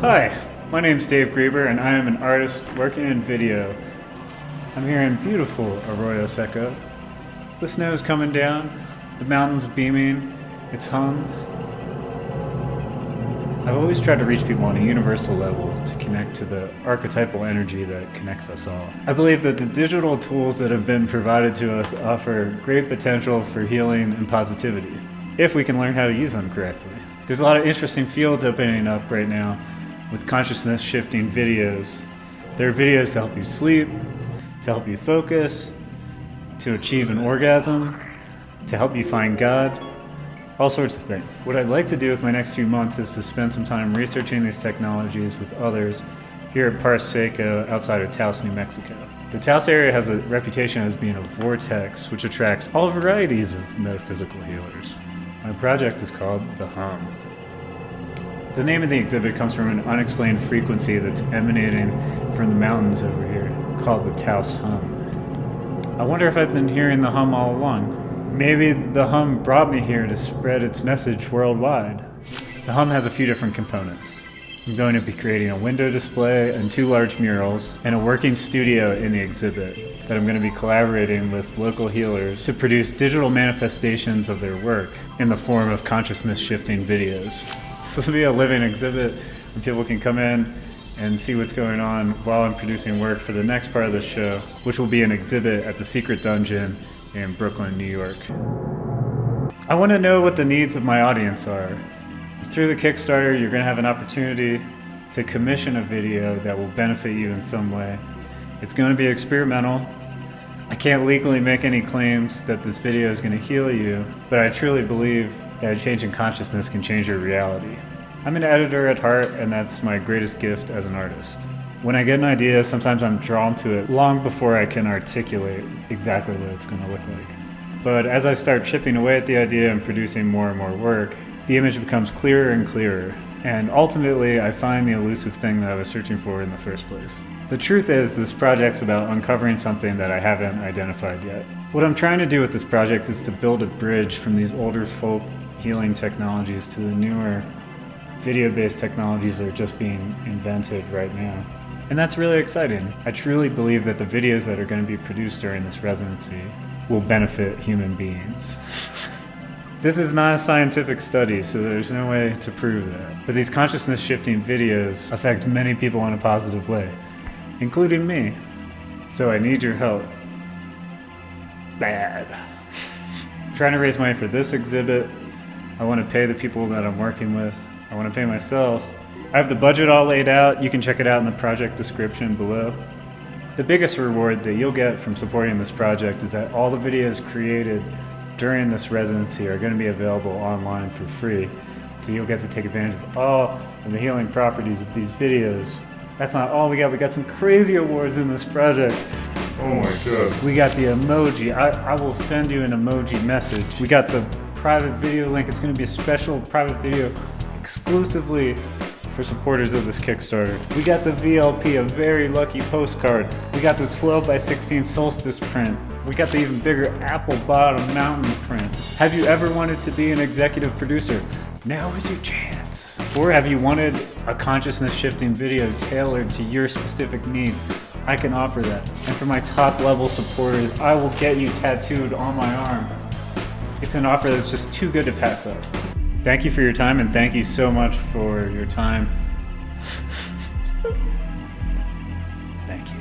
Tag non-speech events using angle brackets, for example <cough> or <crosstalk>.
Hi, my name is Dave Grieber and I am an artist working in video. I'm here in beautiful Arroyo Seco. The snow's coming down, the mountain's beaming, it's hung. I've always tried to reach people on a universal level to connect to the archetypal energy that connects us all. I believe that the digital tools that have been provided to us offer great potential for healing and positivity, if we can learn how to use them correctly. There's a lot of interesting fields opening up right now with consciousness shifting videos. There are videos to help you sleep, to help you focus, to achieve an orgasm, to help you find God, all sorts of things. What I'd like to do with my next few months is to spend some time researching these technologies with others here at Parrs Seco outside of Taos, New Mexico. The Taos area has a reputation as being a vortex which attracts all varieties of metaphysical healers. My project is called The Hum. The name of the exhibit comes from an unexplained frequency that's emanating from the mountains over here, called the Taos Hum. I wonder if I've been hearing the hum all along. Maybe the hum brought me here to spread its message worldwide. The hum has a few different components. I'm going to be creating a window display and two large murals and a working studio in the exhibit that I'm going to be collaborating with local healers to produce digital manifestations of their work in the form of consciousness shifting videos. <laughs> This will be a living exhibit and people can come in and see what's going on while I'm producing work for the next part of the show, which will be an exhibit at the Secret Dungeon in Brooklyn, New York. I want to know what the needs of my audience are. Through the Kickstarter, you're going to have an opportunity to commission a video that will benefit you in some way. It's going to be experimental. I can't legally make any claims that this video is going to heal you, but I truly believe that a change in consciousness can change your reality. I'm an editor at heart, and that's my greatest gift as an artist. When I get an idea, sometimes I'm drawn to it long before I can articulate exactly what it's going to look like. But as I start chipping away at the idea and producing more and more work, the image becomes clearer and clearer, and ultimately I find the elusive thing that I was searching for in the first place. The truth is, this project's about uncovering something that I haven't identified yet. What I'm trying to do with this project is to build a bridge from these older folk healing technologies to the newer video-based technologies that are just being invented right now. And that's really exciting. I truly believe that the videos that are going to be produced during this residency will benefit human beings. This is not a scientific study, so there's no way to prove that. But these consciousness shifting videos affect many people in a positive way, including me. So I need your help. Bad. I'm <laughs> trying to raise money for this exhibit. I want to pay the people that I'm working with. I want to pay myself. I have the budget all laid out. You can check it out in the project description below. The biggest reward that you'll get from supporting this project is that all the videos created during this residency are going to be available online for free. So you'll get to take advantage of all of the healing properties of these videos. That's not all we got. We got some crazy awards in this project. Oh my god. We got the emoji. I, I will send you an emoji message. We got the private video link. It's going to be a special private video exclusively for supporters of this Kickstarter. We got the VLP, a very lucky postcard. We got the 12 by 16 solstice print. We got the even bigger apple bottom mountain print. Have you ever wanted to be an executive producer? Now is your chance. Or have you wanted a consciousness shifting video tailored to your specific needs? I can offer that. And for my top level supporters, I will get you tattooed on my arm. It's an offer that's just too good to pass up. Thank you for your time and thank you so much for your time. <sighs> thank you.